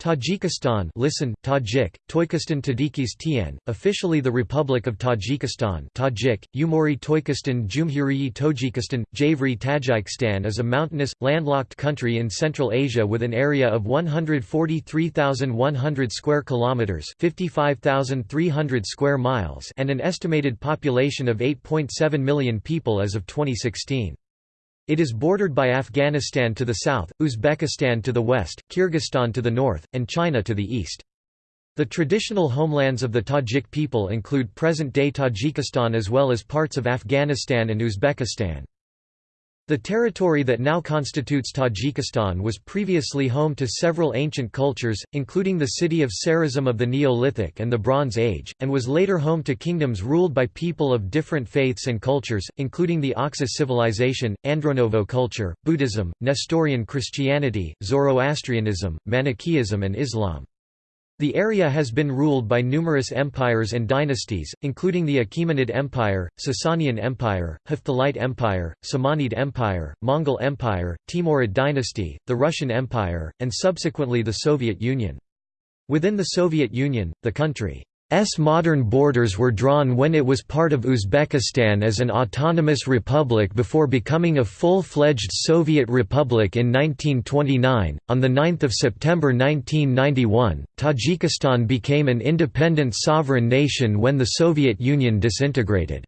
Tajikistan listen, Tajik, Toykistan Tadikis Tian, officially the Republic of Tajikistan Tajik, Umori Toykistan Jumhuriyi Tojikistan, Javri Tajikistan is a mountainous, landlocked country in Central Asia with an area of 143,100 square kilometers 55,300 square miles and an estimated population of 8.7 million people as of 2016. It is bordered by Afghanistan to the south, Uzbekistan to the west, Kyrgyzstan to the north, and China to the east. The traditional homelands of the Tajik people include present-day Tajikistan as well as parts of Afghanistan and Uzbekistan. The territory that now constitutes Tajikistan was previously home to several ancient cultures, including the city of Sarazm of the Neolithic and the Bronze Age, and was later home to kingdoms ruled by people of different faiths and cultures, including the Oxus civilization, Andronovo culture, Buddhism, Nestorian Christianity, Zoroastrianism, Manichaeism and Islam. The area has been ruled by numerous empires and dynasties, including the Achaemenid Empire, Sasanian Empire, Hephthalite Empire, Samanid Empire, Mongol Empire, Timurid dynasty, the Russian Empire, and subsequently the Soviet Union. Within the Soviet Union, the country S modern borders were drawn when it was part of Uzbekistan as an autonomous republic before becoming a full-fledged Soviet republic in 1929. On the 9th of September 1991, Tajikistan became an independent sovereign nation when the Soviet Union disintegrated.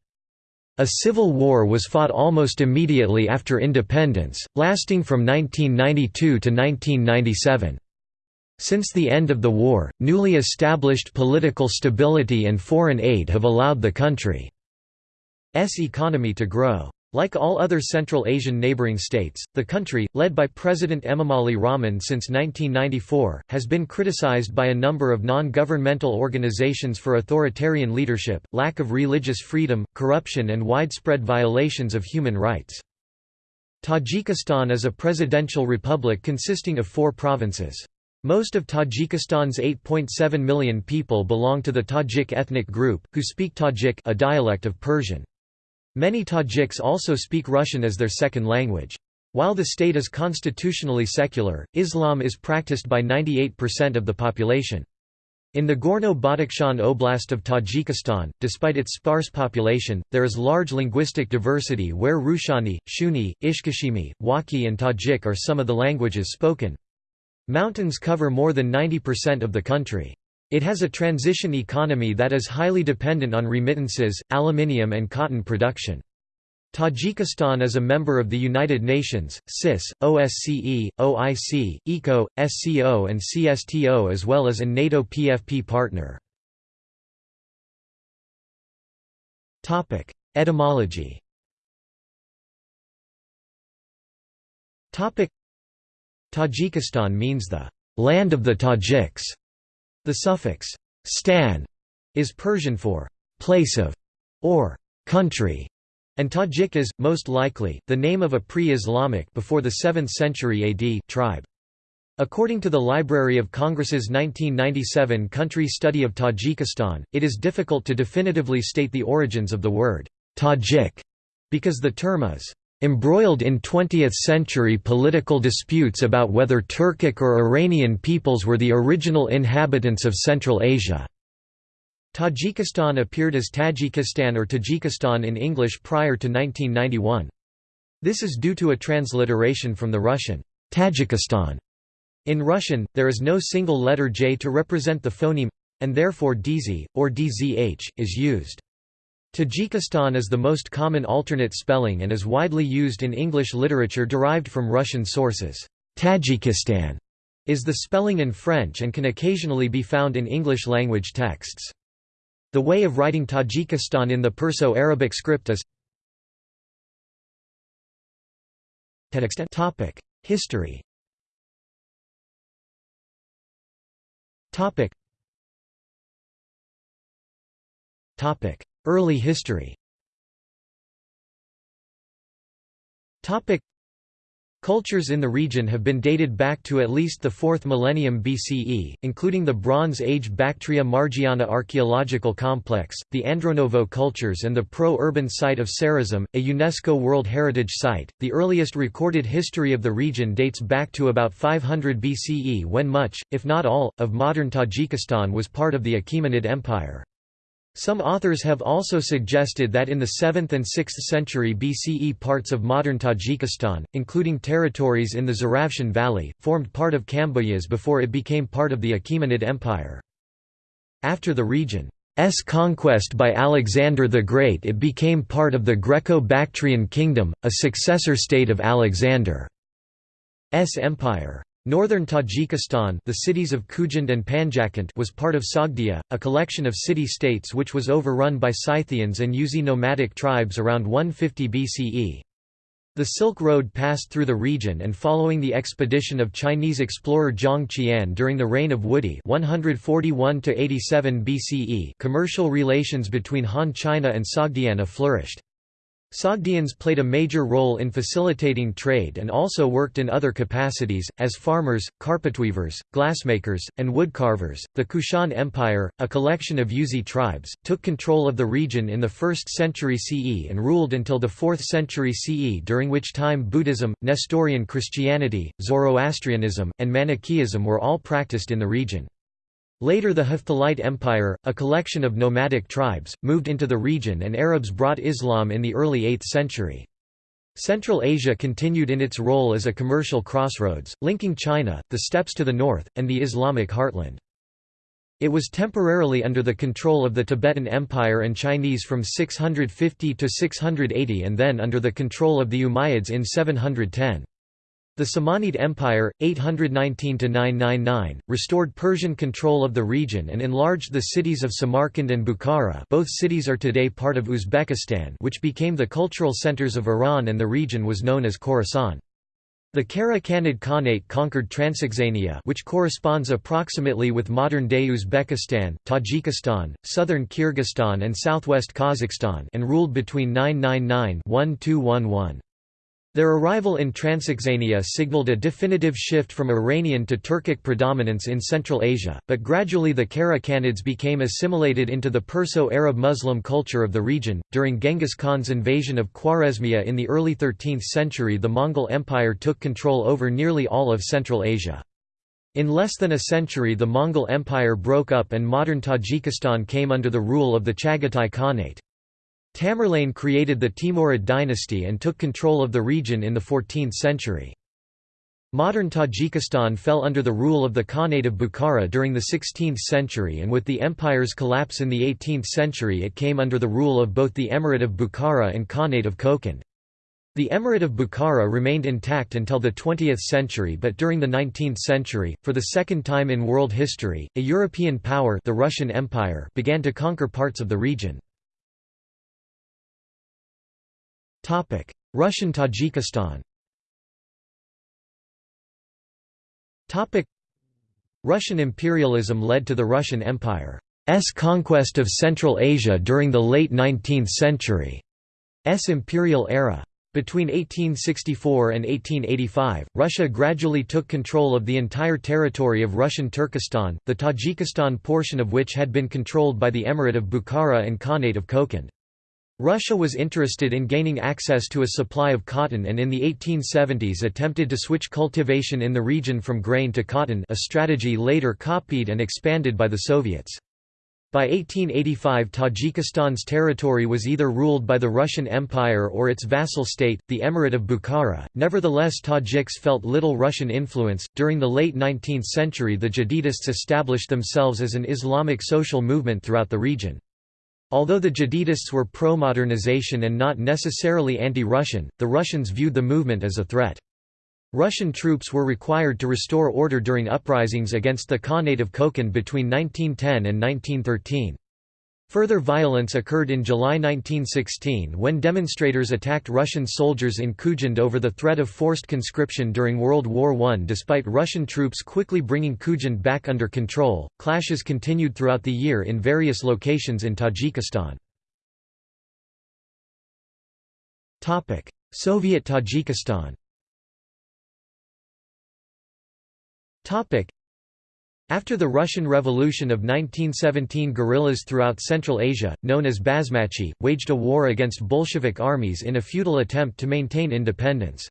A civil war was fought almost immediately after independence, lasting from 1992 to 1997. Since the end of the war, newly established political stability and foreign aid have allowed the country's economy to grow. Like all other Central Asian neighboring states, the country, led by President Emomali Rahman since 1994, has been criticized by a number of non-governmental organizations for authoritarian leadership, lack of religious freedom, corruption and widespread violations of human rights. Tajikistan is a presidential republic consisting of four provinces. Most of Tajikistan's 8.7 million people belong to the Tajik ethnic group, who speak Tajik a dialect of Persian. Many Tajiks also speak Russian as their second language. While the state is constitutionally secular, Islam is practiced by 98% of the population. In the Gorno-Badakhshan Oblast of Tajikistan, despite its sparse population, there is large linguistic diversity where Rushani, Shuni, Ishkashimi, Wakhi and Tajik are some of the languages spoken. Mountains cover more than 90% of the country. It has a transition economy that is highly dependent on remittances, aluminium and cotton production. Tajikistan is a member of the United Nations, CIS, OSCE, OIC, ECO, SCO and CSTO as well as a NATO PFP partner. Etymology Tajikistan means the land of the Tajiks. The suffix stan is Persian for place of or country, and Tajik is, most likely, the name of a pre-Islamic before the 7th century AD tribe. According to the Library of Congress's 1997 country study of Tajikistan, it is difficult to definitively state the origins of the word Tajik, because the term is embroiled in 20th-century political disputes about whether Turkic or Iranian peoples were the original inhabitants of Central Asia. Tajikistan appeared as Tajikistan or Tajikistan in English prior to 1991. This is due to a transliteration from the Russian, Tajikistan. In Russian, there is no single letter J to represent the phoneme, and therefore DZ, or DZH, is used. Tajikistan is the most common alternate spelling and is widely used in English literature derived from Russian sources. Tajikistan is the spelling in French and can occasionally be found in English-language texts. The way of writing Tajikistan in the Perso-Arabic script is History Early history Cultures in the region have been dated back to at least the 4th millennium BCE, including the Bronze Age Bactria Margiana archaeological complex, the Andronovo cultures and the pro-urban site of Sarazm, a UNESCO World Heritage Site. The earliest recorded history of the region dates back to about 500 BCE when much, if not all, of modern Tajikistan was part of the Achaemenid Empire. Some authors have also suggested that in the 7th and 6th century BCE parts of modern Tajikistan, including territories in the Zaravshan Valley, formed part of Kambojas before it became part of the Achaemenid Empire. After the region's conquest by Alexander the Great it became part of the Greco-Bactrian Kingdom, a successor state of Alexander's empire. Northern Tajikistan the cities of Khujand and Panjakent was part of Sogdia, a collection of city-states which was overrun by Scythians and Yuezhi nomadic tribes around 150 BCE. The Silk Road passed through the region and following the expedition of Chinese explorer Zhang Qian during the reign of Wudi 141 BCE commercial relations between Han China and Sogdiana flourished. Sogdians played a major role in facilitating trade and also worked in other capacities, as farmers, carpetweavers, glassmakers, and woodcarvers. The Kushan Empire, a collection of Yuezhi tribes, took control of the region in the 1st century CE and ruled until the 4th century CE, during which time Buddhism, Nestorian Christianity, Zoroastrianism, and Manichaeism were all practiced in the region. Later the Hephthalite Empire, a collection of nomadic tribes, moved into the region and Arabs brought Islam in the early 8th century. Central Asia continued in its role as a commercial crossroads, linking China, the steppes to the north, and the Islamic heartland. It was temporarily under the control of the Tibetan Empire and Chinese from 650 to 680 and then under the control of the Umayyads in 710. The Samanid Empire, 819–999, restored Persian control of the region and enlarged the cities of Samarkand and Bukhara both cities are today part of Uzbekistan which became the cultural centers of Iran and the region was known as Khorasan. The Kara Khanid Khanate conquered Transoxania which corresponds approximately with modern-day Uzbekistan, Tajikistan, southern Kyrgyzstan and southwest Kazakhstan and ruled between 999–1211. Their arrival in Transoxania signaled a definitive shift from Iranian to Turkic predominance in Central Asia, but gradually the Kara Khanids became assimilated into the Perso-Arab Muslim culture of the region. During Genghis Khan's invasion of Khwarezmia in the early 13th century, the Mongol Empire took control over nearly all of Central Asia. In less than a century, the Mongol Empire broke up and modern Tajikistan came under the rule of the Chagatai Khanate. Tamerlane created the Timurid dynasty and took control of the region in the 14th century. Modern Tajikistan fell under the rule of the Khanate of Bukhara during the 16th century and with the empire's collapse in the 18th century it came under the rule of both the Emirate of Bukhara and Khanate of Kokand. The Emirate of Bukhara remained intact until the 20th century but during the 19th century, for the second time in world history, a European power the Russian Empire began to conquer parts of the region. Russian Tajikistan Russian imperialism led to the Russian Empire's conquest of Central Asia during the late 19th century's imperial era. Between 1864 and 1885, Russia gradually took control of the entire territory of Russian Turkestan, the Tajikistan portion of which had been controlled by the Emirate of Bukhara and Khanate of Kokand. Russia was interested in gaining access to a supply of cotton and in the 1870s attempted to switch cultivation in the region from grain to cotton a strategy later copied and expanded by the Soviets. By 1885 Tajikistan's territory was either ruled by the Russian Empire or its vassal state, the Emirate of Bukhara. Nevertheless Tajiks felt little Russian influence. During the late 19th century the Jadidists established themselves as an Islamic social movement throughout the region. Although the Jadidists were pro-modernization and not necessarily anti-Russian, the Russians viewed the movement as a threat. Russian troops were required to restore order during uprisings against the Khanate of Kokand between 1910 and 1913. Further violence occurred in July 1916 when demonstrators attacked Russian soldiers in Khujand over the threat of forced conscription during World War I. Despite Russian troops quickly bringing Khujand back under control, clashes continued throughout the year in various locations in Tajikistan. Soviet Tajikistan After the Russian Revolution of 1917 guerrillas throughout Central Asia, known as Basmachi, waged a war against Bolshevik armies in a futile attempt to maintain independence.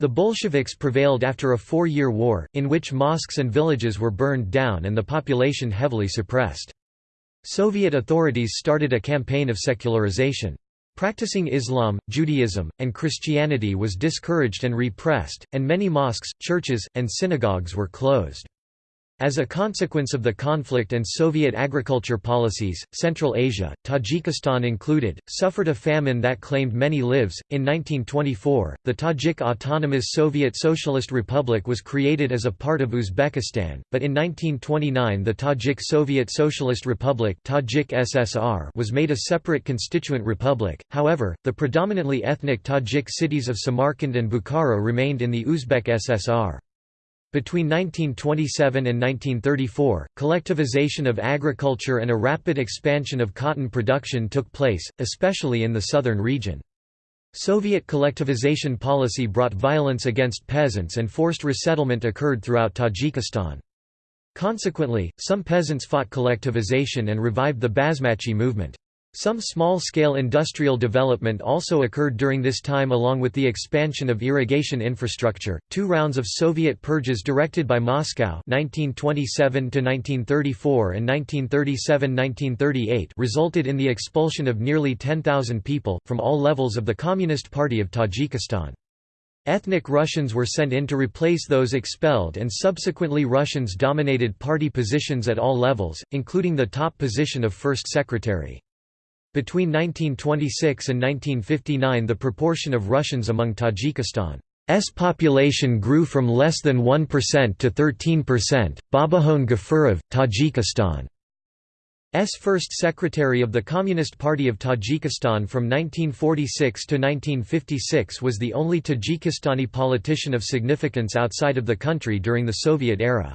The Bolsheviks prevailed after a four-year war, in which mosques and villages were burned down and the population heavily suppressed. Soviet authorities started a campaign of secularization. Practicing Islam, Judaism, and Christianity was discouraged and repressed, and many mosques, churches, and synagogues were closed. As a consequence of the conflict and Soviet agriculture policies, Central Asia, Tajikistan included, suffered a famine that claimed many lives. In 1924, the Tajik Autonomous Soviet Socialist Republic was created as a part of Uzbekistan, but in 1929 the Tajik Soviet Socialist Republic Tajik SSR was made a separate constituent republic. However, the predominantly ethnic Tajik cities of Samarkand and Bukhara remained in the Uzbek SSR. Between 1927 and 1934, collectivization of agriculture and a rapid expansion of cotton production took place, especially in the southern region. Soviet collectivization policy brought violence against peasants and forced resettlement occurred throughout Tajikistan. Consequently, some peasants fought collectivization and revived the Basmachi movement. Some small-scale industrial development also occurred during this time along with the expansion of irrigation infrastructure. Two rounds of Soviet purges directed by Moscow 1927 to 1934 and 1937-1938 resulted in the expulsion of nearly 10,000 people from all levels of the Communist Party of Tajikistan. Ethnic Russians were sent in to replace those expelled and subsequently Russians dominated party positions at all levels, including the top position of first secretary. Between 1926 and 1959 the proportion of Russians among Tajikistan's population grew from less than 1% to 13%. Babahon Gafurov, Tajikistan's first secretary of the Communist Party of Tajikistan from 1946 to 1956 was the only Tajikistani politician of significance outside of the country during the Soviet era.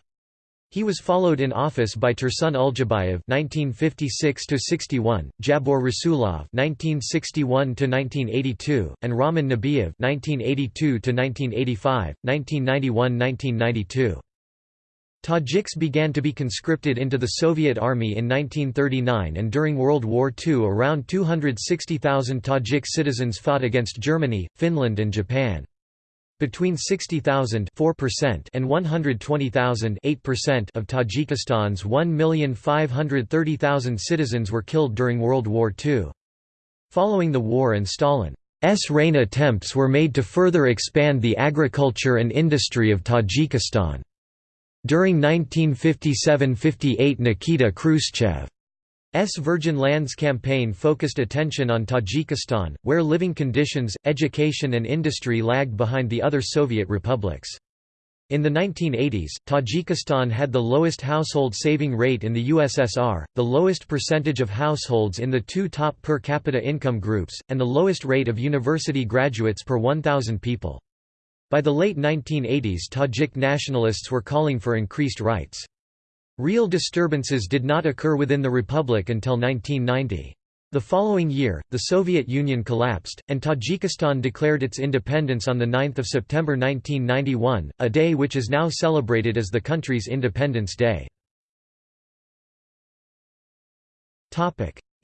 He was followed in office by Tursun Uljabayev (1956–61), Jabor Rasulov (1961–1982), and Raman Nabiyev (1982–1985, 1991–1992). Tajiks began to be conscripted into the Soviet Army in 1939 and during World War II around 260,000 Tajik citizens fought against Germany, Finland and Japan. Between 60,000 and 120,000 of Tajikistan's 1,530,000 citizens were killed during World War II. Following the war and Stalin's reign attempts were made to further expand the agriculture and industry of Tajikistan. During 1957–58 Nikita Khrushchev S. Virgin Lands campaign focused attention on Tajikistan, where living conditions, education and industry lagged behind the other Soviet republics. In the 1980s, Tajikistan had the lowest household saving rate in the USSR, the lowest percentage of households in the two top per capita income groups, and the lowest rate of university graduates per 1,000 people. By the late 1980s Tajik nationalists were calling for increased rights. Real disturbances did not occur within the republic until 1990. The following year, the Soviet Union collapsed, and Tajikistan declared its independence on 9 September 1991, a day which is now celebrated as the country's Independence Day.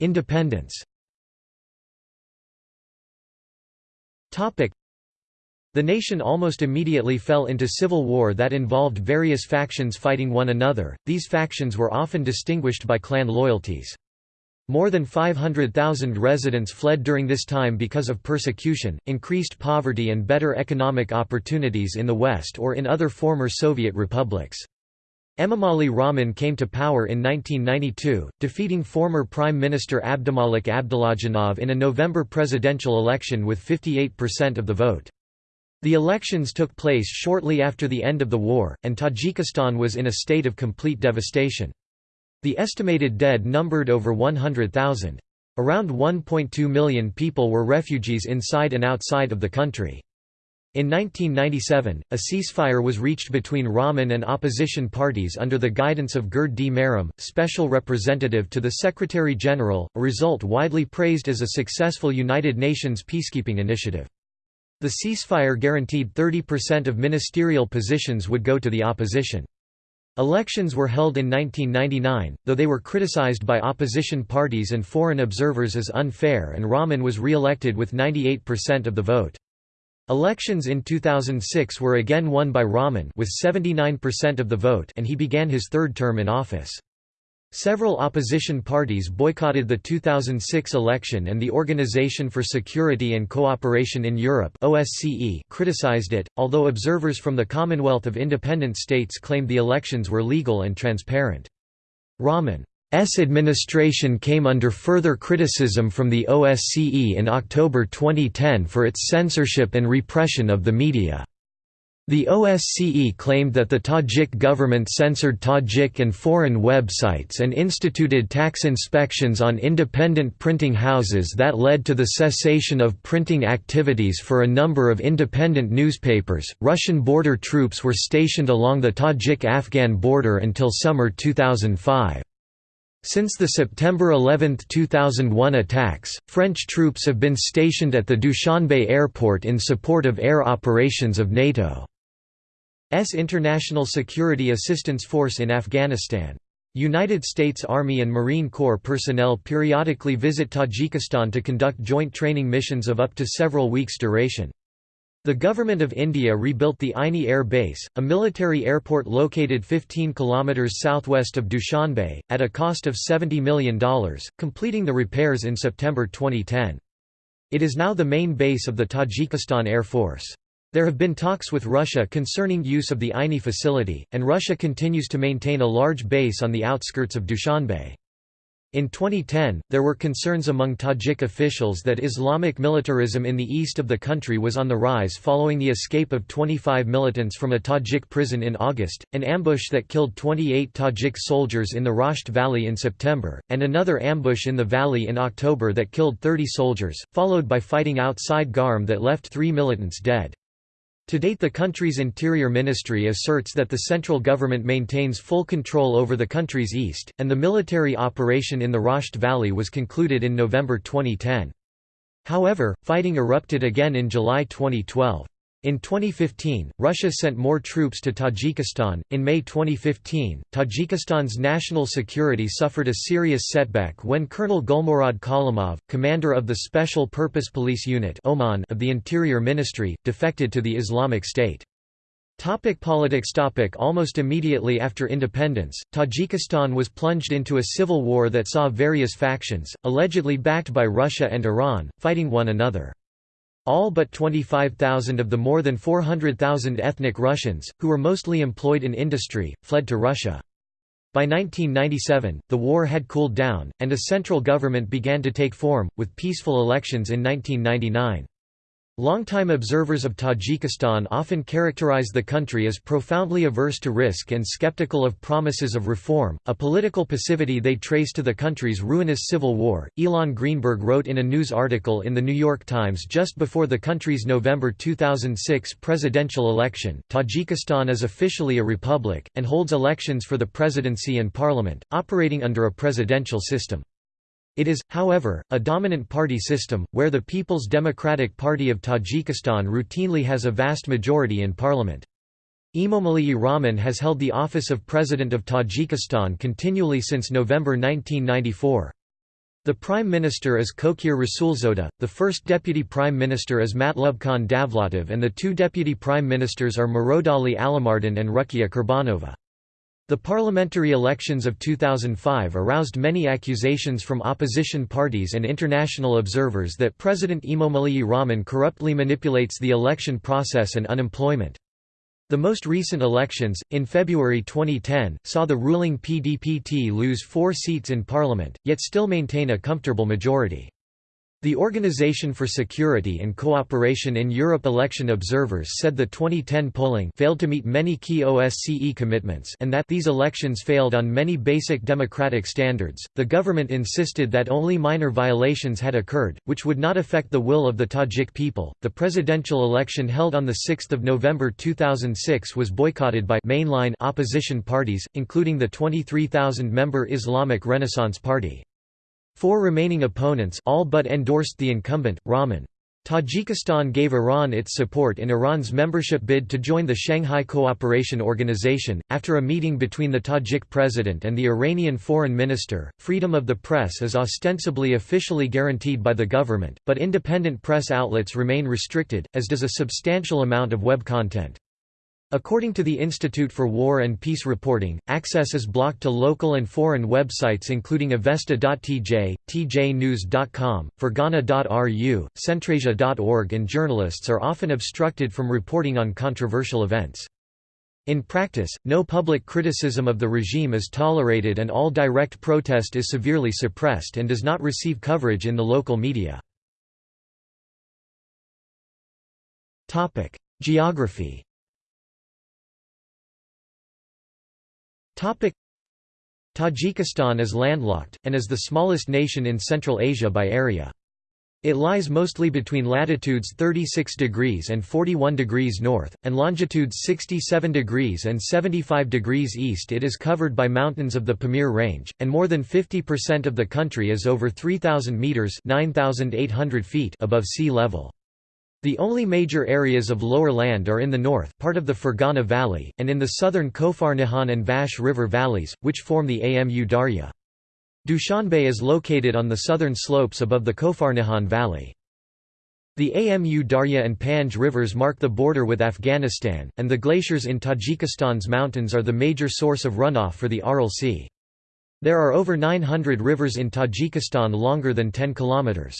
Independence the nation almost immediately fell into civil war that involved various factions fighting one another, these factions were often distinguished by clan loyalties. More than 500,000 residents fled during this time because of persecution, increased poverty and better economic opportunities in the West or in other former Soviet republics. Emomali Rahman came to power in 1992, defeating former Prime Minister Abdumalik Abdullajanov in a November presidential election with 58% of the vote. The elections took place shortly after the end of the war, and Tajikistan was in a state of complete devastation. The estimated dead numbered over 100,000. Around 1.2 million people were refugees inside and outside of the country. In 1997, a ceasefire was reached between Rahman and opposition parties under the guidance of Gerd D. Merrem, special representative to the Secretary-General, a result widely praised as a successful United Nations peacekeeping initiative. The ceasefire guaranteed 30% of ministerial positions would go to the opposition. Elections were held in 1999, though they were criticized by opposition parties and foreign observers as unfair and Rahman was re-elected with 98% of the vote. Elections in 2006 were again won by Rahman with 79% of the vote and he began his third term in office. Several opposition parties boycotted the 2006 election and the Organization for Security and Cooperation in Europe OSCE criticized it, although observers from the Commonwealth of Independent States claimed the elections were legal and transparent. Rahman's administration came under further criticism from the OSCE in October 2010 for its censorship and repression of the media. The OSCE claimed that the Tajik government censored Tajik and foreign websites and instituted tax inspections on independent printing houses that led to the cessation of printing activities for a number of independent newspapers. Russian border troops were stationed along the Tajik Afghan border until summer 2005. Since the September 11, 2001 attacks, French troops have been stationed at the Dushanbe airport in support of air operations of NATO. S International Security Assistance Force in Afghanistan. United States Army and Marine Corps personnel periodically visit Tajikistan to conduct joint training missions of up to several weeks' duration. The Government of India rebuilt the Aini Air Base, a military airport located 15 km southwest of Dushanbe, at a cost of $70 million, completing the repairs in September 2010. It is now the main base of the Tajikistan Air Force. There have been talks with Russia concerning use of the Aini facility, and Russia continues to maintain a large base on the outskirts of Dushanbe. In 2010, there were concerns among Tajik officials that Islamic militarism in the east of the country was on the rise following the escape of 25 militants from a Tajik prison in August, an ambush that killed 28 Tajik soldiers in the Rasht Valley in September, and another ambush in the valley in October that killed 30 soldiers, followed by fighting outside Garm that left three militants dead. To date the country's Interior Ministry asserts that the central government maintains full control over the country's east, and the military operation in the Rasht Valley was concluded in November 2010. However, fighting erupted again in July 2012. In 2015, Russia sent more troops to Tajikistan. In May 2015, Tajikistan's national security suffered a serious setback when Colonel Gulmurad Kalimov, commander of the Special Purpose Police Unit OMON of the Interior Ministry, defected to the Islamic State. Topic politics topic Almost immediately after independence, Tajikistan was plunged into a civil war that saw various factions, allegedly backed by Russia and Iran, fighting one another. All but 25,000 of the more than 400,000 ethnic Russians, who were mostly employed in industry, fled to Russia. By 1997, the war had cooled down, and a central government began to take form, with peaceful elections in 1999. Longtime observers of Tajikistan often characterize the country as profoundly averse to risk and skeptical of promises of reform, a political passivity they trace to the country's ruinous civil war. Ilan Greenberg wrote in a news article in The New York Times just before the country's November 2006 presidential election Tajikistan is officially a republic, and holds elections for the presidency and parliament, operating under a presidential system. It is, however, a dominant party system, where the People's Democratic Party of Tajikistan routinely has a vast majority in parliament. Emomali Rahman has held the office of President of Tajikistan continually since November 1994. The Prime Minister is Kokhir Rasulzoda, the first Deputy Prime Minister is Matlubkhan Davlatov and the two Deputy Prime Ministers are Murodali Alimardon and Rukia Kurbanova. The parliamentary elections of 2005 aroused many accusations from opposition parties and international observers that President Emomali Rahman corruptly manipulates the election process and unemployment. The most recent elections, in February 2010, saw the ruling PDPT lose four seats in parliament, yet still maintain a comfortable majority. The Organization for Security and Cooperation in Europe election observers said the 2010 polling failed to meet many key OSCE commitments and that these elections failed on many basic democratic standards. The government insisted that only minor violations had occurred, which would not affect the will of the Tajik people. The presidential election held on the 6th of November 2006 was boycotted by mainline opposition parties, including the 23,000-member Islamic Renaissance Party. Four remaining opponents all but endorsed the incumbent, Rahman. Tajikistan gave Iran its support in Iran's membership bid to join the Shanghai Cooperation Organization. After a meeting between the Tajik president and the Iranian foreign minister, freedom of the press is ostensibly officially guaranteed by the government, but independent press outlets remain restricted, as does a substantial amount of web content. According to the Institute for War and Peace Reporting, access is blocked to local and foreign websites including avesta.tj, tjnews.com, fergana.ru, centrasia.org and journalists are often obstructed from reporting on controversial events. In practice, no public criticism of the regime is tolerated and all direct protest is severely suppressed and does not receive coverage in the local media. Geography Tajikistan is landlocked, and is the smallest nation in Central Asia by area. It lies mostly between latitudes 36 degrees and 41 degrees north, and longitudes 67 degrees and 75 degrees east. It is covered by mountains of the Pamir Range, and more than 50% of the country is over 3,000 metres 9,800 feet above sea level. The only major areas of lower land are in the north part of the Fergana Valley, and in the southern Kofarnihan and Vakhsh River valleys, which form the Amu Darya. Dushanbe is located on the southern slopes above the Kofarnihan Valley. The Amu Darya and Panj rivers mark the border with Afghanistan, and the glaciers in Tajikistan's mountains are the major source of runoff for the Aral Sea. There are over 900 rivers in Tajikistan longer than 10 kilometers.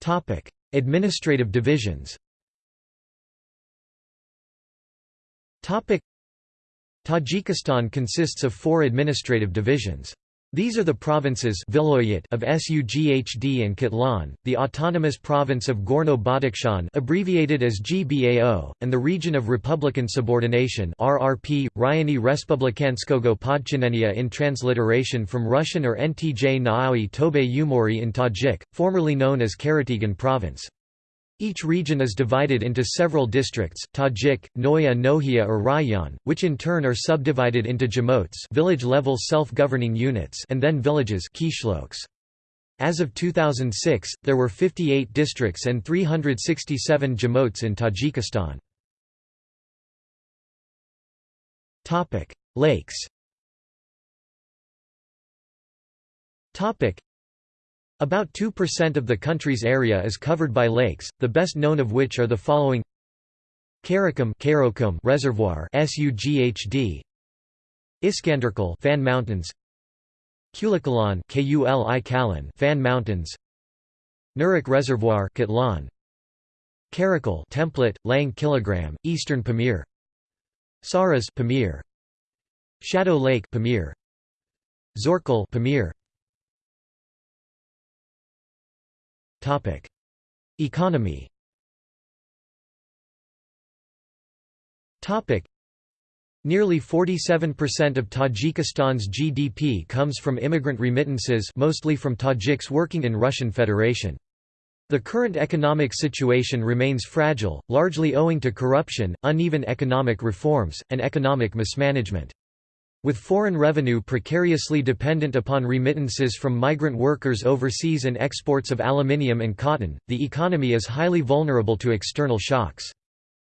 Topic: Administrative divisions. Topic: Tajikistan consists of four administrative divisions. These are the provinces of Sughd and Khatlon, the autonomous province of Gorno-Badakhshan abbreviated as GBAO, and the region of Republican Subordination RRP, Ryani Respublikanskogo Podchinenia in transliteration from Russian or Ntj Naui Tobe Umori in Tajik, formerly known as Karategin Province. Each region is divided into several districts, Tajik, Noya Nohia or Rayon, which in turn are subdivided into jamotes village-level self-governing units and then villages As of 2006, there were 58 districts and 367 jamotes in Tajikistan. Lakes about 2% of the country's area is covered by lakes, the best known of which are the following. Karakum Reservoir SUGHD Iskanderkul Fan Mountains. Kulikalan KULI Kalan Fan Mountains. Nurek Reservoir Khatlon Karakul Template Lang Kilogram Eastern Pamir. Sarez Pamir. Shadow Lake Pamir. Zorkul Pamir Topic: Economy. Topic: Nearly 47% of Tajikistan's GDP comes from immigrant remittances mostly from Tajiks working in Russian Federation. The current economic situation remains fragile, largely owing to corruption, uneven economic reforms, and economic mismanagement. With foreign revenue precariously dependent upon remittances from migrant workers overseas and exports of aluminium and cotton, the economy is highly vulnerable to external shocks.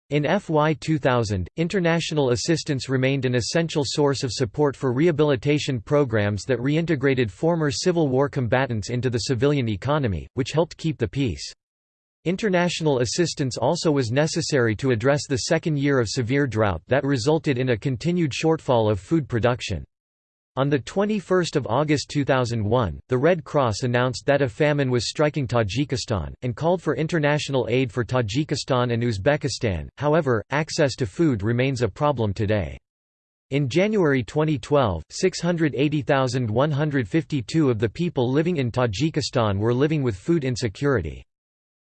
In FY 2000, international assistance remained an essential source of support for rehabilitation programs that reintegrated former Civil War combatants into the civilian economy, which helped keep the peace. International assistance also was necessary to address the second year of severe drought that resulted in a continued shortfall of food production. On 21 August 2001, the Red Cross announced that a famine was striking Tajikistan, and called for international aid for Tajikistan and Uzbekistan, however, access to food remains a problem today. In January 2012, 680,152 of the people living in Tajikistan were living with food insecurity.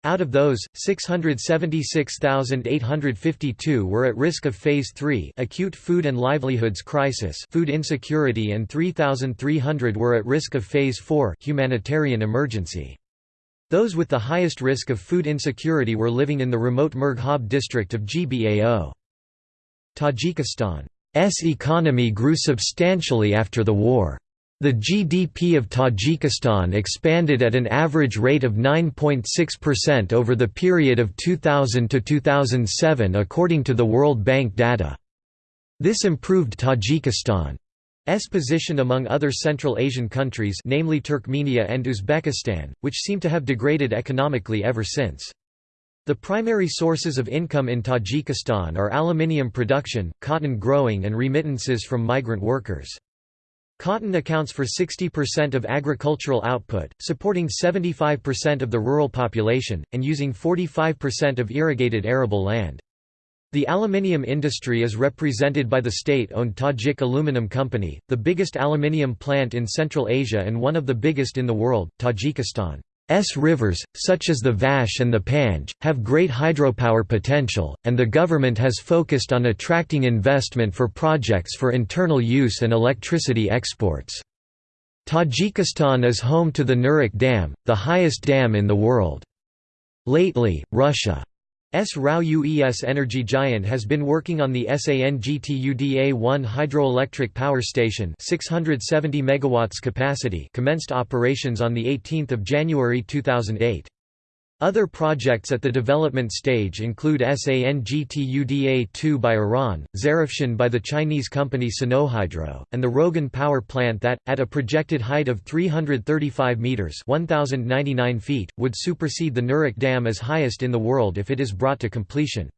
Out of those, 676,852 were at risk of Phase 3 acute food and livelihoods crisis food insecurity and 3,300 were at risk of Phase 4 humanitarian emergency. Those with the highest risk of food insecurity were living in the remote Murghab district of GBAO. Tajikistan's economy grew substantially after the war. The GDP of Tajikistan expanded at an average rate of 9.6% over the period of 2000 to 2007 according to the World Bank data. This improved Tajikistan's position among other Central Asian countries namely Turkmenia and Uzbekistan, which seem to have degraded economically ever since. The primary sources of income in Tajikistan are aluminium production, cotton growing and remittances from migrant workers. Cotton accounts for 60% of agricultural output, supporting 75% of the rural population, and using 45% of irrigated arable land. The aluminium industry is represented by the state-owned Tajik Aluminum Company, the biggest aluminium plant in Central Asia and one of the biggest in the world. Tajikistan S rivers, such as the Vakhsh and the Panj, have great hydropower potential, and the government has focused on attracting investment for projects for internal use and electricity exports. Tajikistan is home to the Nurek Dam, the highest dam in the world. Lately, Russia S. RAO UES energy giant has been working on the SANGTUDA-1 hydroelectric power station 670 megawatts capacity commenced operations on 18 January 2008. Other projects at the development stage include SANGTUDA-2 by Iran, Zarafshan by the Chinese company Sinohydro, and the Rogun power plant that, at a projected height of 335 metres 1,099 feet, would supersede the Nurek Dam as highest in the world if it is brought to completion.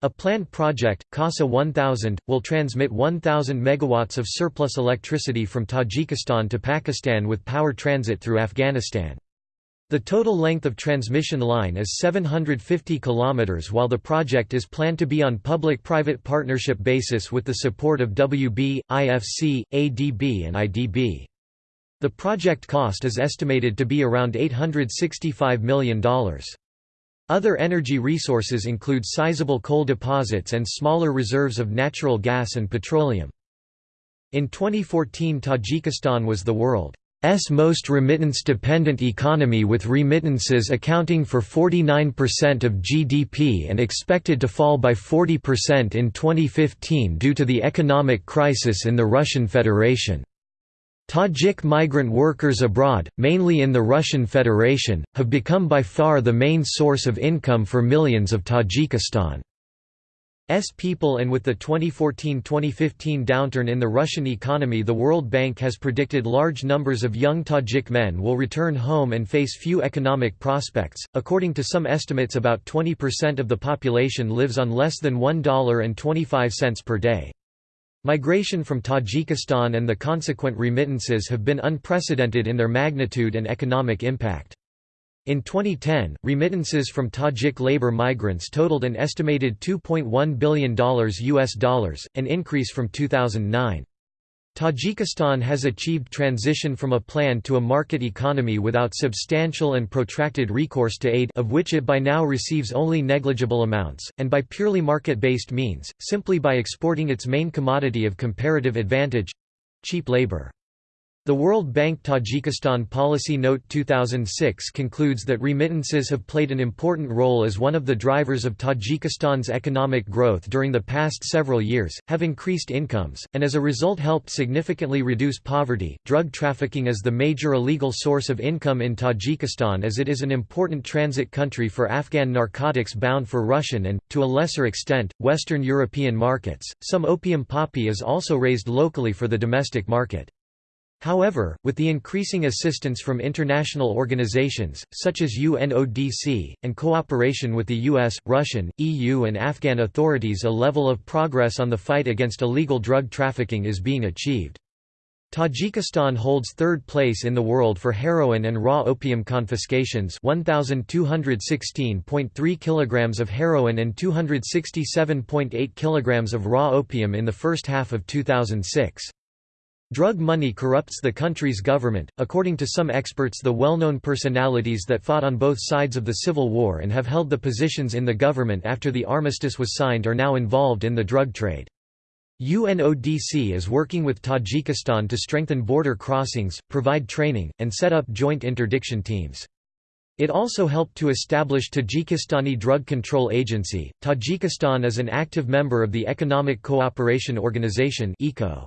A planned project, CASA 1000, will transmit 1,000 megawatts of surplus electricity from Tajikistan to Pakistan with power transit through Afghanistan. The total length of transmission line is 750 km while the project is planned to be on public-private partnership basis with the support of WB, IFC, ADB and IDB. The project cost is estimated to be around $865 million. Other energy resources include sizable coal deposits and smaller reserves of natural gas and petroleum. In 2014 Tajikistan was the world S most remittance-dependent economy with remittances accounting for 49% of GDP and expected to fall by 40% in 2015 due to the economic crisis in the Russian Federation. Tajik migrant workers abroad, mainly in the Russian Federation, have become by far the main source of income for millions of Tajikistan. S people and with the 2014-2015 downturn in the Russian economy the World Bank has predicted large numbers of young Tajik men will return home and face few economic prospects. According to some estimates about 20% of the population lives on less than $1.25 per day. Migration from Tajikistan and the consequent remittances have been unprecedented in their magnitude and economic impact. In 2010, remittances from Tajik labor migrants totaled an estimated $2.1 billion US dollars, an increase from 2009. Tajikistan has achieved transition from a plan to a market economy without substantial and protracted recourse to aid of which it by now receives only negligible amounts, and by purely market-based means, simply by exporting its main commodity of comparative advantage—cheap labor. The World Bank Tajikistan Policy Note 2006 concludes that remittances have played an important role as one of the drivers of Tajikistan's economic growth during the past several years, have increased incomes, and as a result helped significantly reduce poverty. Drug trafficking is the major illegal source of income in Tajikistan as it is an important transit country for Afghan narcotics bound for Russian and, to a lesser extent, Western European markets. Some opium poppy is also raised locally for the domestic market. However, with the increasing assistance from international organizations, such as UNODC, and cooperation with the US, Russian, EU and Afghan authorities a level of progress on the fight against illegal drug trafficking is being achieved. Tajikistan holds third place in the world for heroin and raw opium confiscations 1216.3 kilograms of heroin and 267.8 kilograms of raw opium in the first half of 2006. Drug money corrupts the country's government, according to some experts the well-known personalities that fought on both sides of the civil war and have held the positions in the government after the armistice was signed are now involved in the drug trade. UNODC is working with Tajikistan to strengthen border crossings, provide training, and set up joint interdiction teams. It also helped to establish Tajikistani Drug Control Agency. Tajikistan is an active member of the Economic Cooperation Organization (ECO).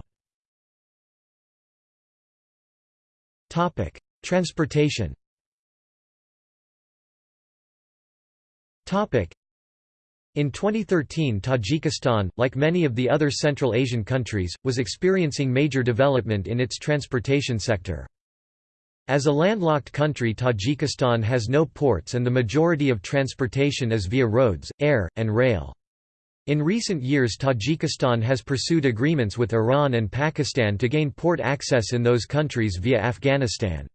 Transportation in 2013 Tajikistan, like many of the other Central Asian countries, was experiencing major development in its transportation sector. As a landlocked country Tajikistan has no ports and the majority of transportation is via roads, air, and rail. In recent years Tajikistan has pursued agreements with Iran and Pakistan to gain port access in those countries via Afghanistan.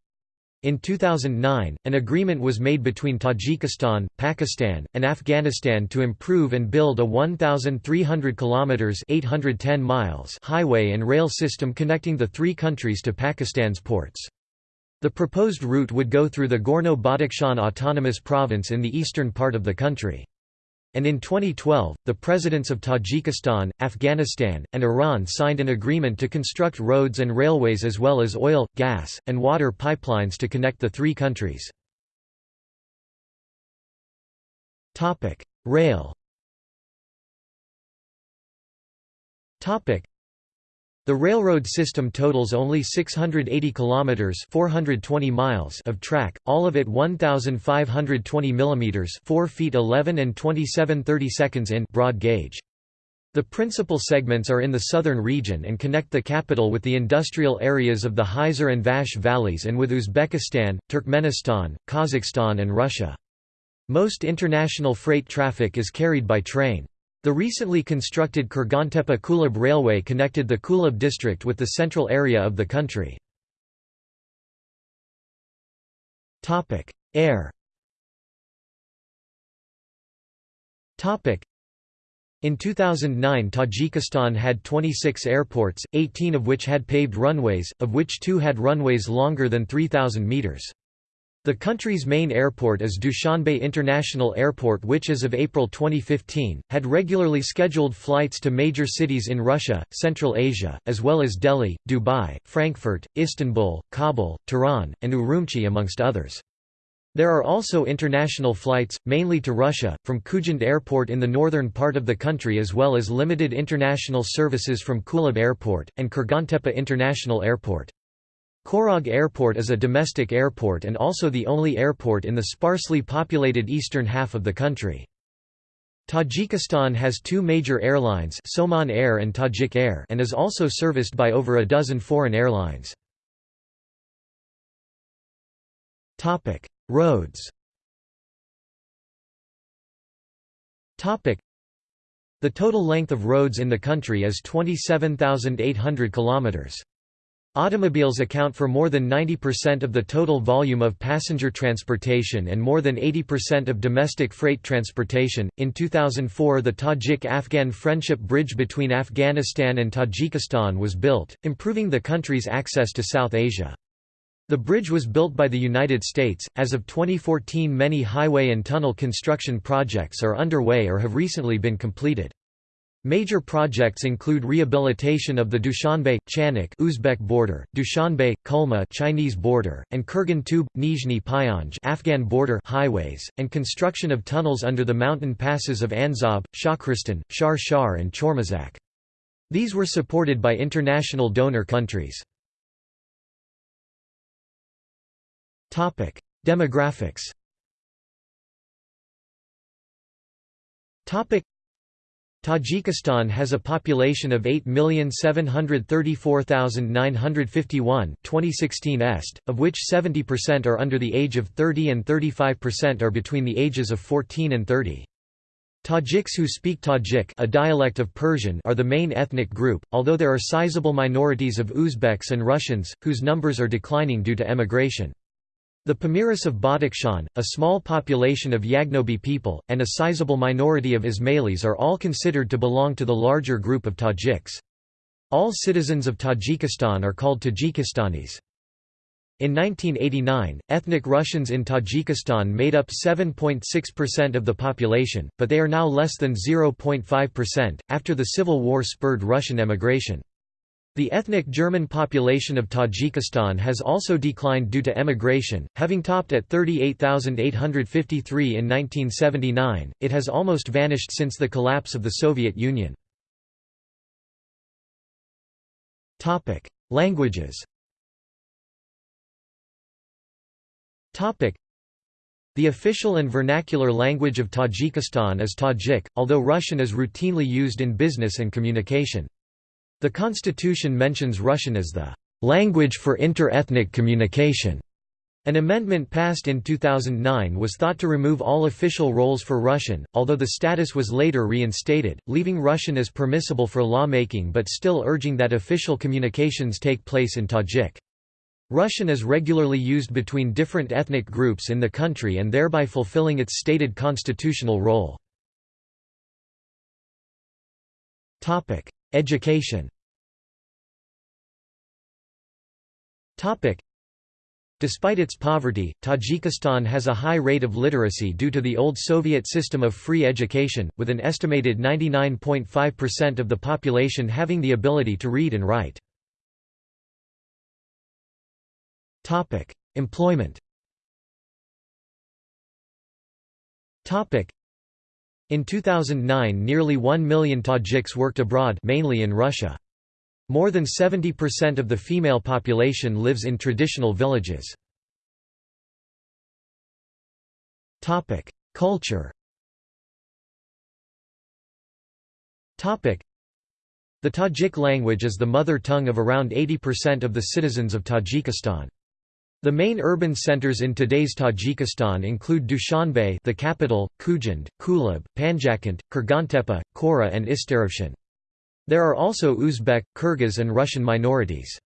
In 2009, an agreement was made between Tajikistan, Pakistan, and Afghanistan to improve and build a 1,300 kilometers (810 miles) highway and rail system connecting the three countries to Pakistan's ports. The proposed route would go through the Gorno-Badakhshan Autonomous Province in the eastern part of the country and in 2012, the presidents of Tajikistan, Afghanistan, and Iran signed an agreement to construct roads and railways as well as oil, gas, and water pipelines to connect the three countries. Rail the railroad system totals only 680 kilometers (420 miles) of track, all of it 1520 millimeters (4 feet 11 and 27 seconds in) broad gauge. The principal segments are in the southern region and connect the capital with the industrial areas of the Hisar and Vakhsh valleys and with Uzbekistan, Turkmenistan, Kazakhstan and Russia. Most international freight traffic is carried by train. The recently constructed Kurgantepe-Kulab Railway connected the Kulab district with the central area of the country. Air in 2009 Tajikistan had 26 airports, 18 of which had paved runways, of which two had runways longer than 3,000 metres. The country's main airport is Dushanbe International Airport which as of April 2015, had regularly scheduled flights to major cities in Russia, Central Asia, as well as Delhi, Dubai, Frankfurt, Istanbul, Kabul, Tehran, and Urumqi amongst others. There are also international flights, mainly to Russia, from Khujand Airport in the northern part of the country as well as limited international services from Kulab Airport, and Kurgantepe International Airport. Khorog Airport is a domestic airport and also the only airport in the sparsely populated eastern half of the country. Tajikistan has two major airlines Somon Air and Tajik Air and is also serviced by over a dozen foreign airlines. Roads The total length of roads in the country is 27,800 kilometers. Automobiles account for more than 90% of the total volume of passenger transportation and more than 80% of domestic freight transportation. In 2004, the Tajik Afghan Friendship Bridge between Afghanistan and Tajikistan was built, improving the country's access to South Asia. The bridge was built by the United States. As of 2014, many highway and tunnel construction projects are underway or have recently been completed. Major projects include rehabilitation of the Dushanbe, Chanak Uzbek border, Dushanbe, Kulma Chinese border, and Kurgan Tube, Nizhny Pyanj Afghan border highways, and construction of tunnels under the mountain passes of Anzob, Shahristan, Shar Shar and Chormazak. These were supported by international donor countries. Demographics Tajikistan has a population of 8,734,951 2016 est, of which 70% are under the age of 30 and 35% are between the ages of 14 and 30. Tajiks who speak Tajik a dialect of Persian are the main ethnic group, although there are sizable minorities of Uzbeks and Russians, whose numbers are declining due to emigration. The Pamiris of Badakhshan, a small population of Yagnobi people, and a sizable minority of Ismailis are all considered to belong to the larger group of Tajiks. All citizens of Tajikistan are called Tajikistanis. In 1989, ethnic Russians in Tajikistan made up 7.6% of the population, but they are now less than 0.5%, after the civil war spurred Russian emigration. The ethnic German population of Tajikistan has also declined due to emigration, having topped at 38,853 in 1979, it has almost vanished since the collapse of the Soviet Union. Languages The official and vernacular language of Tajikistan is Tajik, although Russian is routinely used in business and communication. The constitution mentions Russian as the language for inter-ethnic communication. An amendment passed in 2009 was thought to remove all official roles for Russian, although the status was later reinstated, leaving Russian as permissible for lawmaking but still urging that official communications take place in Tajik. Russian is regularly used between different ethnic groups in the country and thereby fulfilling its stated constitutional role. Education. Despite its poverty, Tajikistan has a high rate of literacy due to the old Soviet system of free education, with an estimated 99.5% of the population having the ability to read and write. Employment In 2009 nearly 1 million Tajiks worked abroad mainly in Russia. More than 70% of the female population lives in traditional villages. Culture The Tajik language is the mother tongue of around 80% of the citizens of Tajikistan. The main urban centers in today's Tajikistan include Dushanbe the capital, Khujand, Kulab, Panjakent, Kurgantepe, Kora and Istaravshan. There are also Uzbek, Kyrgyz and Russian minorities.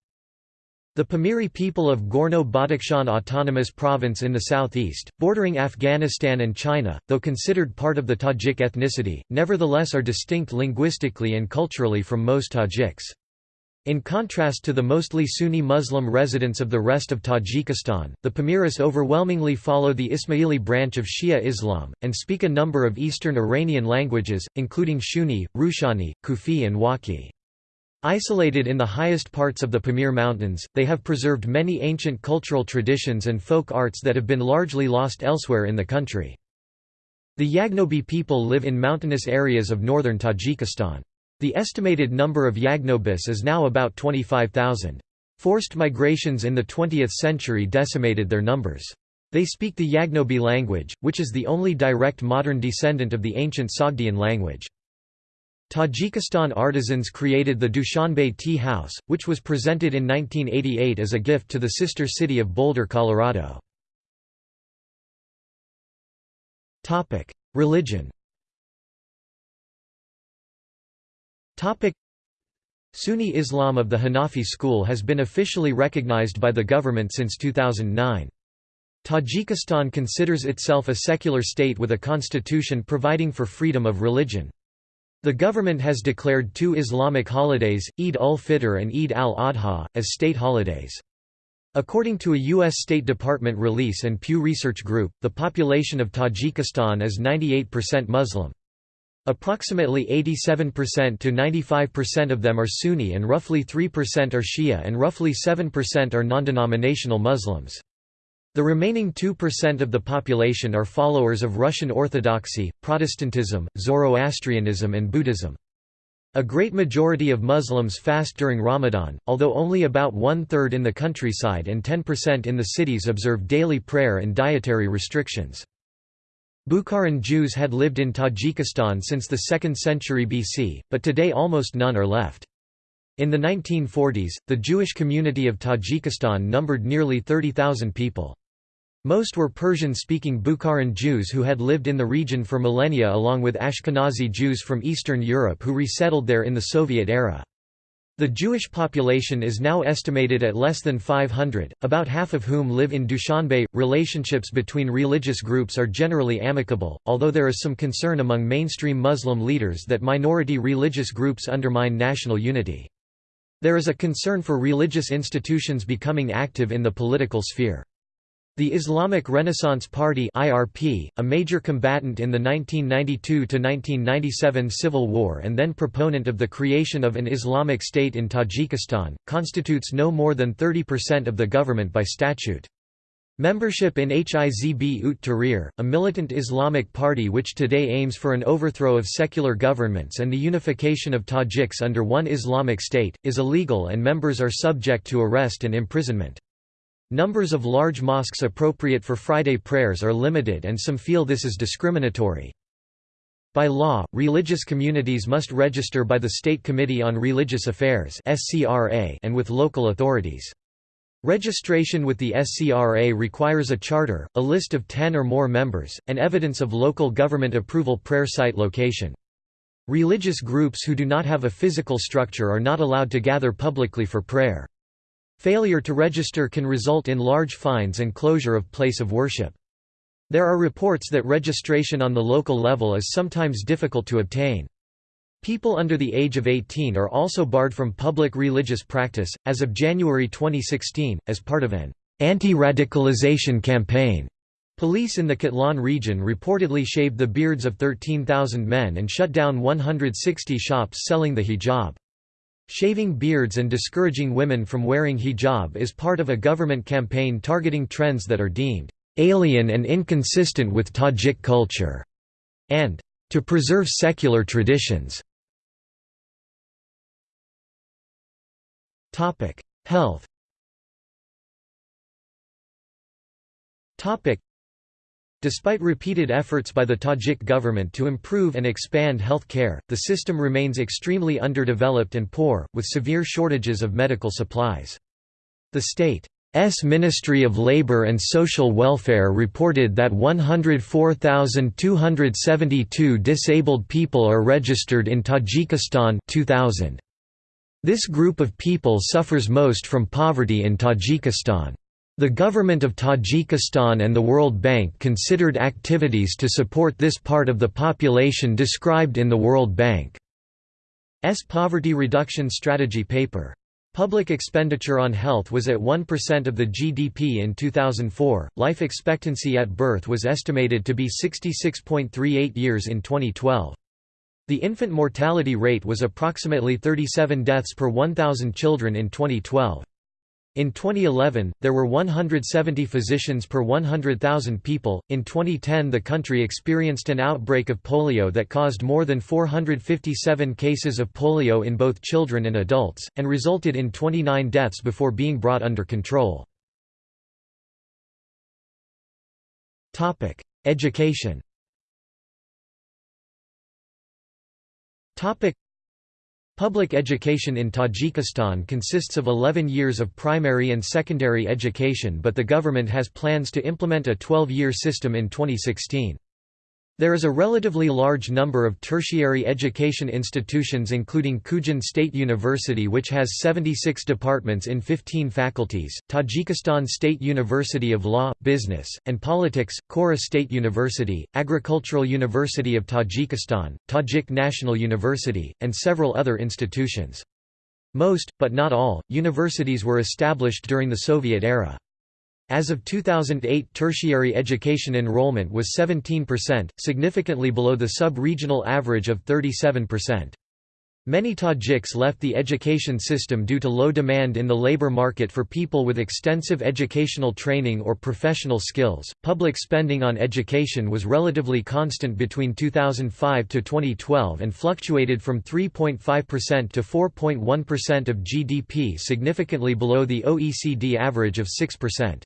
The Pamiri people of Gorno-Badakhshan Autonomous Province in the southeast, bordering Afghanistan and China, though considered part of the Tajik ethnicity, nevertheless are distinct linguistically and culturally from most Tajiks. In contrast to the mostly Sunni Muslim residents of the rest of Tajikistan, the Pamiris overwhelmingly follow the Ismaili branch of Shia Islam, and speak a number of Eastern Iranian languages, including Shughni, Rushani, Khufi and Wakhi. Isolated in the highest parts of the Pamir Mountains, they have preserved many ancient cultural traditions and folk arts that have been largely lost elsewhere in the country. The Yagnobi people live in mountainous areas of northern Tajikistan. The estimated number of Yagnobis is now about 25,000. Forced migrations in the 20th century decimated their numbers. They speak the Yagnobi language, which is the only direct modern descendant of the ancient Sogdian language. Tajikistan artisans created the Dushanbe Tea House, which was presented in 1988 as a gift to the sister city of Boulder, Colorado. Religion Sunni Islam of the Hanafi school has been officially recognized by the government since 2009. Tajikistan considers itself a secular state with a constitution providing for freedom of religion. The government has declared two Islamic holidays, Eid ul-Fitr and Eid al-Adha, as state holidays. According to a U.S. State Department release and Pew Research Group, the population of Tajikistan is 98% Muslim. Approximately 87% to 95% of them are Sunni and roughly 3% are Shia and roughly 7% are non-denominational Muslims. The remaining 2% of the population are followers of Russian Orthodoxy, Protestantism, Zoroastrianism and Buddhism. A great majority of Muslims fast during Ramadan, although only about one-third in the countryside and 10% in the cities observe daily prayer and dietary restrictions. Bukharan Jews had lived in Tajikistan since the 2nd century BC, but today almost none are left. In the 1940s, the Jewish community of Tajikistan numbered nearly 30,000 people. Most were Persian-speaking Bukharan Jews who had lived in the region for millennia along with Ashkenazi Jews from Eastern Europe who resettled there in the Soviet era. The Jewish population is now estimated at less than 500, about half of whom live in Dushanbe. Relationships between religious groups are generally amicable, although there is some concern among mainstream Muslim leaders that minority religious groups undermine national unity. There is a concern for religious institutions becoming active in the political sphere. The Islamic Renaissance Party (IRP), a major combatant in the 1992–1997 civil war and then proponent of the creation of an Islamic state in Tajikistan, constitutes no more than 30% of the government by statute. Membership in Hizb ut Tahrir, a militant Islamic party which today aims for an overthrow of secular governments and the unification of Tajiks under one Islamic state, is illegal and members are subject to arrest and imprisonment. Numbers of large mosques appropriate for Friday prayers are limited and some feel this is discriminatory. By law, religious communities must register by the State Committee on Religious Affairs and with local authorities. Registration with the SCRA requires a charter, a list of 10 or more members, and evidence of local government approval prayer site location. Religious groups who do not have a physical structure are not allowed to gather publicly for prayer. Failure to register can result in large fines and closure of place of worship. There are reports that registration on the local level is sometimes difficult to obtain. People under the age of 18 are also barred from public religious practice, as of January 2016, as part of an anti-radicalization campaign. Police in the Khatlon region reportedly shaved the beards of 13,000 men and shut down 160 shops selling the hijab. Shaving beards and discouraging women from wearing hijab is part of a government campaign targeting trends that are deemed alien and inconsistent with Tajik culture, and to preserve secular traditions. Health Despite repeated efforts by the Tajik government to improve and expand health care, the system remains extremely underdeveloped and poor, with severe shortages of medical supplies. The state's Ministry of Labour and Social Welfare reported that 104,272 disabled people are registered in Tajikistan 2000. This group of people suffers most from poverty in Tajikistan. The government of Tajikistan and the World Bank considered activities to support this part of the population described in the World Bank's Poverty Reduction Strategy paper. Public expenditure on health was at 1% of the GDP in 2004. Life expectancy at birth was estimated to be 66.38 years in 2012. The infant mortality rate was approximately 37 deaths per 1,000 children in 2012. In 2011, there were 170 physicians per 100,000 people. In 2010, the country experienced an outbreak of polio that caused more than 457 cases of polio in both children and adults, and resulted in 29 deaths before being brought under control. Topic: Education Public education in Tajikistan consists of 11 years of primary and secondary education but the government has plans to implement a 12-year system in 2016. There is a relatively large number of tertiary education institutions including Kujan State University which has 76 departments in 15 faculties, Tajikistan State University of Law, Business, and Politics, Kora State University, Agricultural University of Tajikistan, Tajik National University, and several other institutions. Most, but not all, universities were established during the Soviet era. As of 2008 tertiary education enrollment was 17%, significantly below the sub-regional average of 37%. Many Tajiks left the education system due to low demand in the labor market for people with extensive educational training or professional skills. Public spending on education was relatively constant between 2005 to 2012 and fluctuated from 3.5% to 4.1% of GDP, significantly below the OECD average of 6%.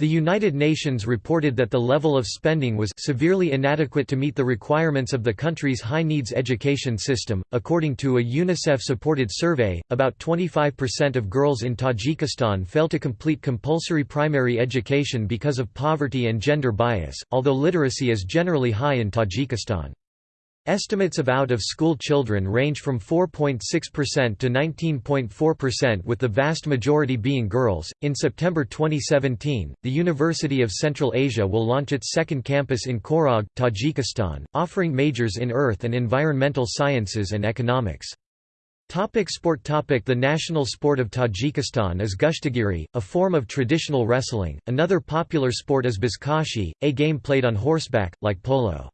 The United Nations reported that the level of spending was severely inadequate to meet the requirements of the country's high-needs education system. According to a UNICEF-supported survey, about 25% of girls in Tajikistan fail to complete compulsory primary education because of poverty and gender bias, although literacy is generally high in Tajikistan. Estimates of out-of-school children range from 4.6% to 19.4% with the vast majority being girls. In September 2017, the University of Central Asia will launch its second campus in Khorog, Tajikistan, offering majors in earth and environmental sciences and economics. Topic sport topic The national sport of Tajikistan is Gushtigiri, a form of traditional wrestling. Another popular sport is Buzkashi, a game played on horseback, like polo.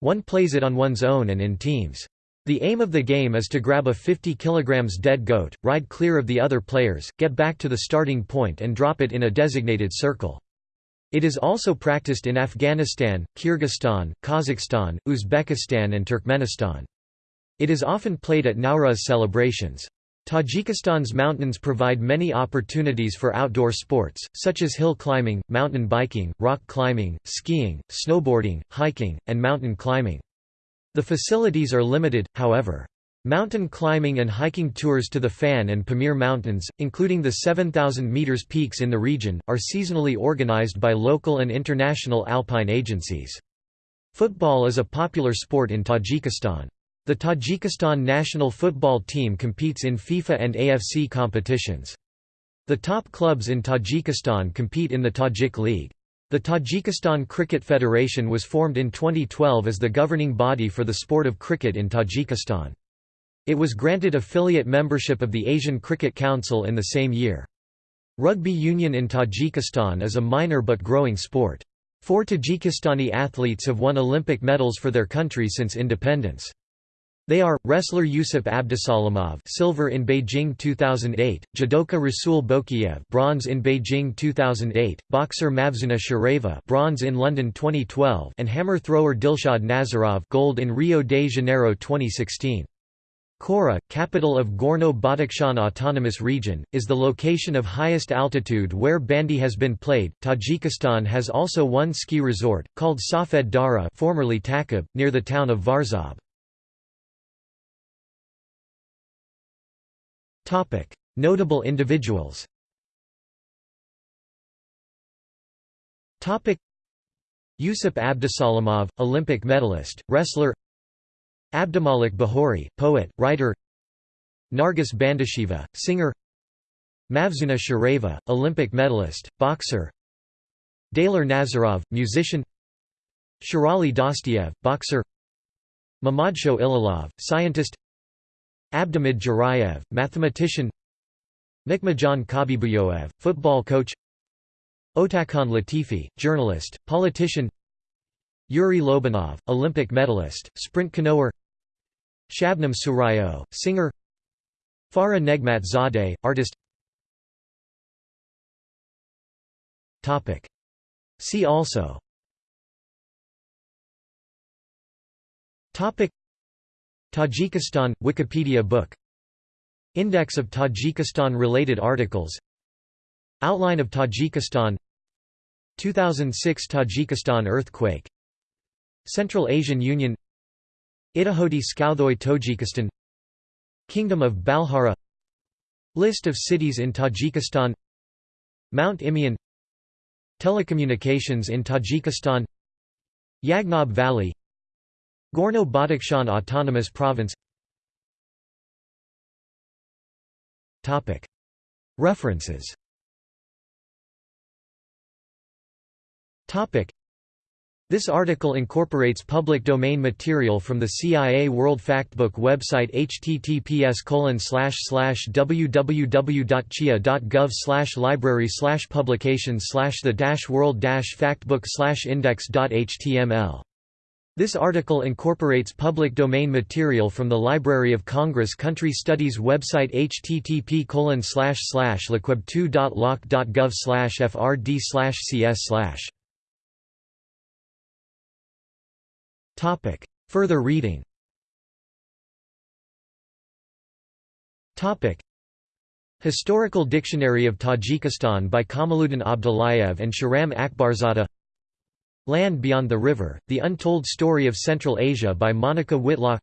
One plays it on one's own and in teams. The aim of the game is to grab a 50 kg dead goat, ride clear of the other players, get back to the starting point and drop it in a designated circle. It is also practiced in Afghanistan, Kyrgyzstan, Kazakhstan, Uzbekistan and Turkmenistan. It is often played at Nowruz celebrations. Tajikistan's mountains provide many opportunities for outdoor sports, such as hill climbing, mountain biking, rock climbing, skiing, snowboarding, hiking, and mountain climbing. The facilities are limited, however. Mountain climbing and hiking tours to the Fan and Pamir Mountains, including the 7,000 metres peaks in the region, are seasonally organized by local and international alpine agencies. Football is a popular sport in Tajikistan. The Tajikistan national football team competes in FIFA and AFC competitions. The top clubs in Tajikistan compete in the Tajik League. The Tajikistan Cricket Federation was formed in 2012 as the governing body for the sport of cricket in Tajikistan. It was granted affiliate membership of the Asian Cricket Council in the same year. Rugby union in Tajikistan is a minor but growing sport. Four Tajikistani athletes have won Olympic medals for their country since independence. They are, wrestler Yusuf Abdusalamov silver in Beijing 2008, judoka Rasul Bokiev bronze in Beijing 2008, boxer Mavzuna Shareva bronze in London 2012 and hammer thrower Dilshod Nazarov gold in Rio de Janeiro 2016. Khora, capital of Gorno-Badakhshan Autonomous Region, is the location of highest altitude where bandy has been played. Tajikistan has also one ski resort, called Safed Dara formerly Takab, near the town of Varzob. Notable individuals. Topic: Yusuf Abdusalamov, Olympic medalist, wrestler. Abdumalik Bahori, poet, writer. Nargis Bandasheva, singer. Mavzuna Shareva, Olympic medalist, boxer. Daler Nazarov, musician. Sherali Dostiev, boxer. Mamadsho Ilalov, scientist. Abdamid Jarayev, mathematician Nikmajan Kabibuyoev, football coach Otakhan Latifi, journalist, politician Yuri Lobanov, Olympic medalist, sprint canoer Shabnam Surayo, singer Farah Negmat Zadeh, artist See also Tajikistan – Wikipedia book. Index of Tajikistan-related articles. Outline of Tajikistan. 2006 Tajikistan earthquake. Central Asian Union. Itahodi Skouthoy Tojikistan Kingdom of Balhara. List of cities in Tajikistan. Mount Imeon Telecommunications in Tajikistan. Yagnob Valley Gorno-Badakhshan Autonomous Province. References. This article incorporates public domain material from the CIA World Factbook website https www.cia.gov library publications the world factbook index.html this article incorporates public domain material from the Library of Congress Country Studies website http liquib2.loc.gov frd cs Further reading. Historical Dictionary of Tajikistan by Kamaluddin Abdullayev and Shahram Akbarzadeh Land Beyond the River, The Untold Story of Central Asia by Monica Whitlock.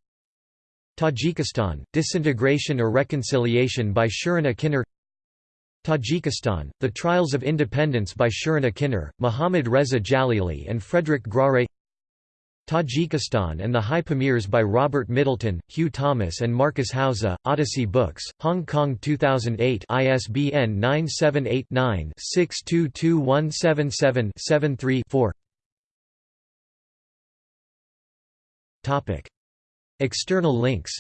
Tajikistan, Disintegration or Reconciliation by Shirin Akiner Tajikistan, The Trials of Independence by Shirin Akiner, Muhammad Reza Jalili and Frederick Grare Tajikistan and the High Pamirs by Robert Middleton, Hugh Thomas and Marcus Hauser, Odyssey Books, Hong Kong 2008 ISBN 978-9-622177-73-4 External links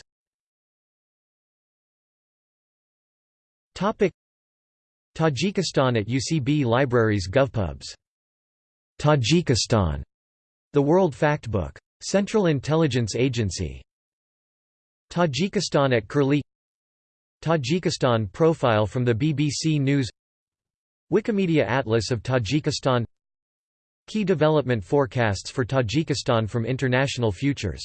Tajikistan at UCB Libraries GovPubs. Tajikistan. The World Factbook. Central Intelligence Agency. Tajikistan at Curlie Tajikistan profile from the BBC News Wikimedia Atlas of Tajikistan Key development forecasts for Tajikistan from International Futures